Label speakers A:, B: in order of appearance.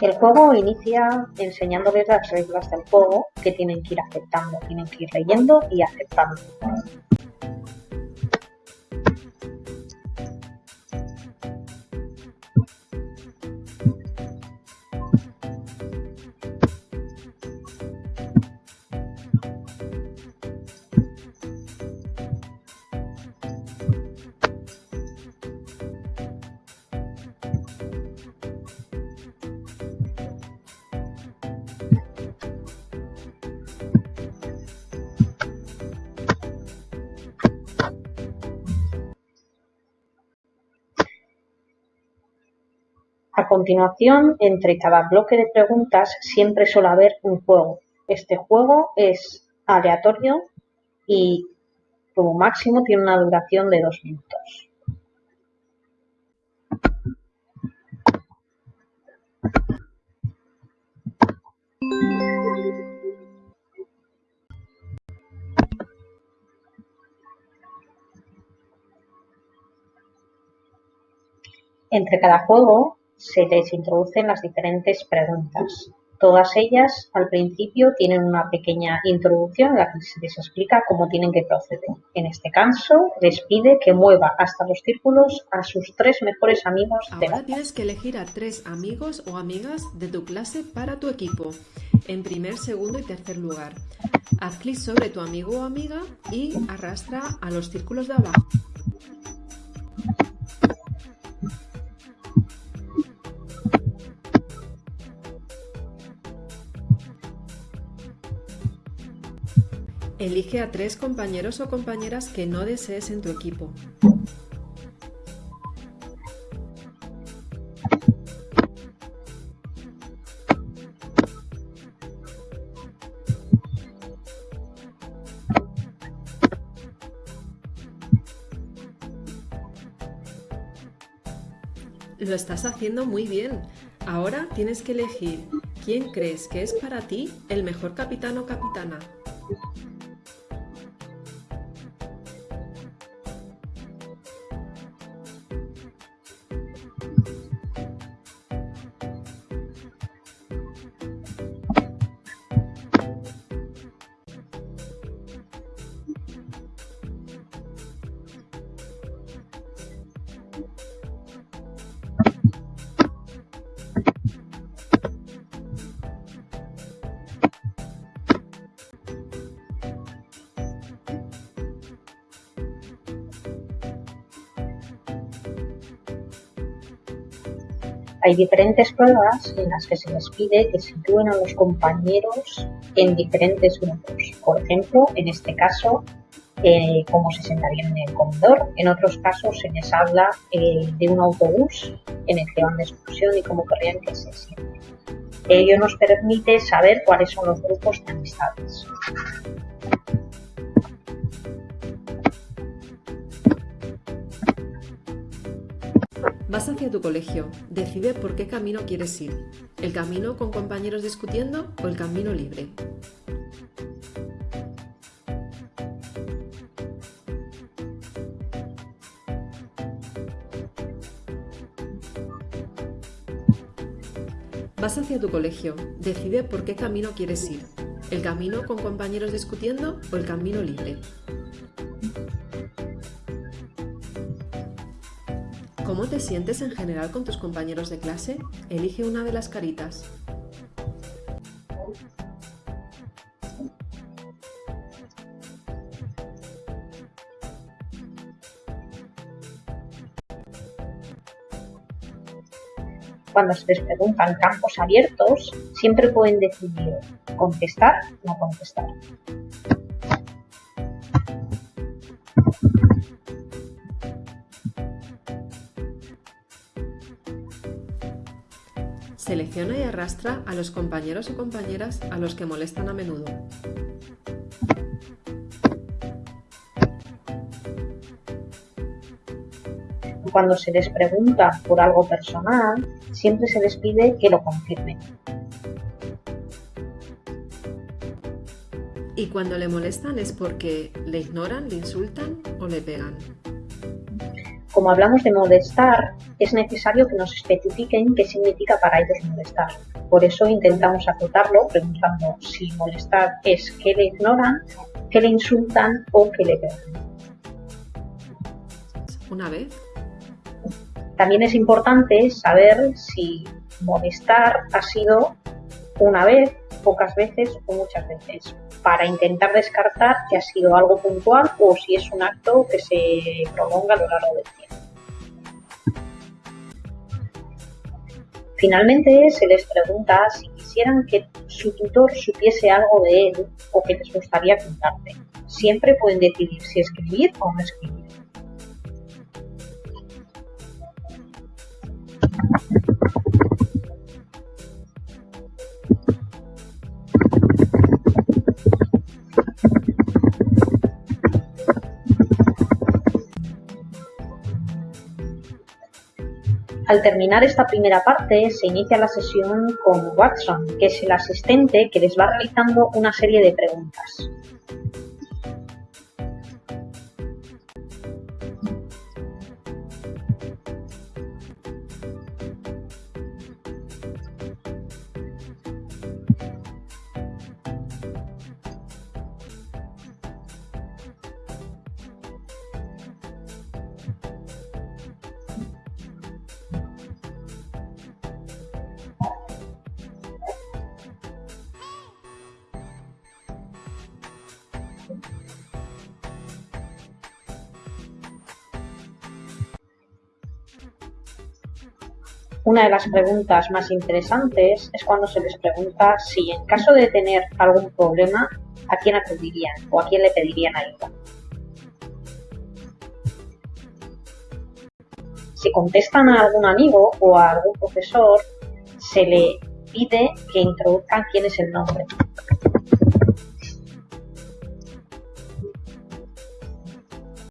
A: El juego inicia enseñándoles las reglas del juego que tienen que ir aceptando, tienen que ir leyendo y aceptando. A continuación, entre cada bloque de preguntas siempre suele haber un juego. Este juego es aleatorio y como máximo tiene una duración de dos minutos. Entre cada juego se les introducen las diferentes preguntas. Todas ellas al principio tienen una pequeña introducción en la que se les explica cómo tienen que proceder. En este caso, les pide que mueva hasta los círculos a sus tres mejores amigos
B: de Ahora tienes que elegir a tres amigos o amigas de tu clase para tu equipo, en primer, segundo y tercer lugar. Haz clic sobre tu amigo o amiga y arrastra a los círculos de abajo. Elige a tres compañeros o compañeras que no desees en tu equipo. Lo estás haciendo muy bien. Ahora tienes que elegir quién crees que es para ti el mejor capitán o capitana.
A: Hay diferentes pruebas en las que se les pide que sitúen a los compañeros en diferentes grupos. Por ejemplo, en este caso, eh, cómo se sentarían en el comedor. En otros casos se les habla eh, de un autobús en el que van de excursión y cómo querrían que se sienten. Ello nos permite saber cuáles son los grupos de amistades.
B: Vas hacia tu colegio. Decide por qué camino quieres ir. ¿El camino con compañeros discutiendo o el camino libre? Vas hacia tu colegio. Decide por qué camino quieres ir. ¿El camino con compañeros discutiendo o el camino libre? ¿Cómo te sientes en general con tus compañeros de clase? Elige una de las caritas.
A: Cuando se les preguntan campos abiertos, siempre pueden decidir contestar o no contestar.
B: Selecciona y arrastra a los compañeros o compañeras a los que molestan a menudo.
A: Cuando se les pregunta por algo personal, siempre se les pide que lo confirmen.
B: Y cuando le molestan es porque le ignoran, le insultan o le pegan.
A: como hablamos de molestar, es necesario que nos especifiquen qué significa para ellos molestar. Por eso intentamos acotarlo preguntando si molestar es que le ignoran, que le insultan o que le pegan.
B: Una vez.
A: También es importante saber si molestar ha sido una vez, pocas veces o muchas veces, para intentar descartar que ha sido algo puntual o si es un acto que se prolonga a lo largo del tiempo. Finalmente se les pregunta si quisieran que su tutor supiese algo de él o que les gustaría contarte. Siempre pueden decidir si escribir o no escribir. Al terminar esta primera parte, se inicia la sesión con Watson, que es el asistente que les va realizando una serie de preguntas. Una de las preguntas más interesantes es cuando se les pregunta si en caso de tener algún problema, ¿a quién acudirían o a quién le pedirían ayuda? Si contestan a algún amigo o a algún profesor, se le pide que introduzcan quién es el nombre.